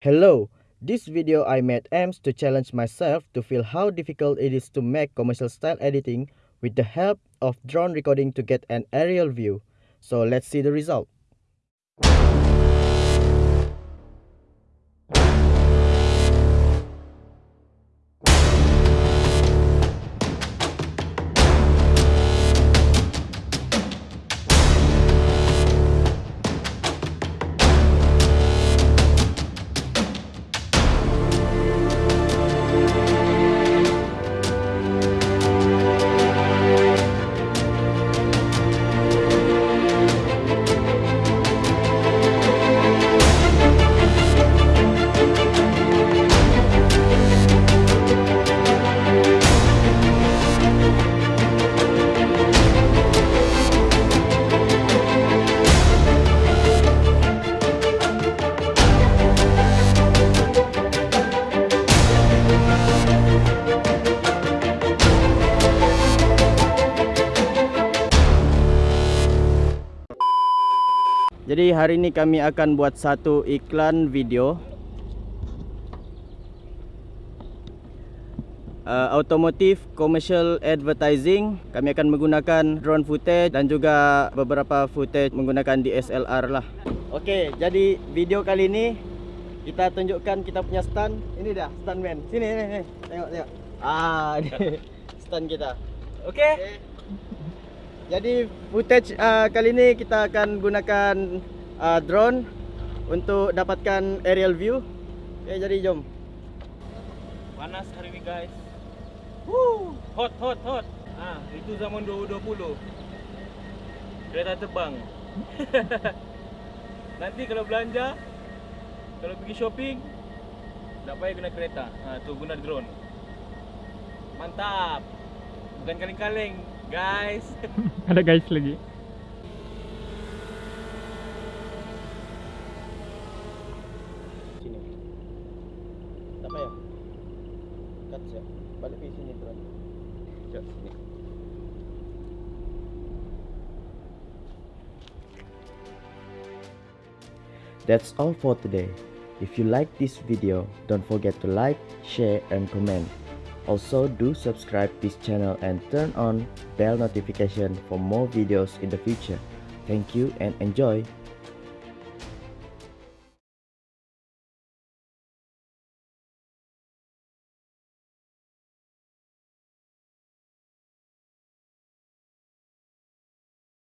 Hello, this video I made aims to challenge myself to feel how difficult it is to make commercial style editing with the help of drone recording to get an aerial view. So let's see the result. Jadi hari ini kami akan buat satu iklan video. Uh, Automotive Commercial Advertising. Kami akan menggunakan drone footage dan juga beberapa footage menggunakan DSLR lah. Okey, jadi video kali ini Kita tunjukkan kita punya stand. Ini dia, stuntman. Sini, sini Tengok, tengok. Ah, ni stand kita. Okey okay. Jadi footage uh, kali ni kita akan gunakan uh, drone untuk dapatkan aerial view. Okay, jadi jom. Panas hari ni guys. Woo! Hot, hot, hot. Ah, itu zaman 2020. Kereta terbang. Nanti kalau belanja, kalau pergi shopping, tak payah guna kereta. Ha, tu guna drone. Mantap. Bukan kaleng-kaleng, guys. Ada guys lagi. Sini. Tak payah. Cut siap. Balik pergi sini drone. Jom sini. That's all for today. If you like this video, don't forget to like, share and comment. Also do subscribe this channel and turn on bell notification for more videos in the future. Thank you and enjoy.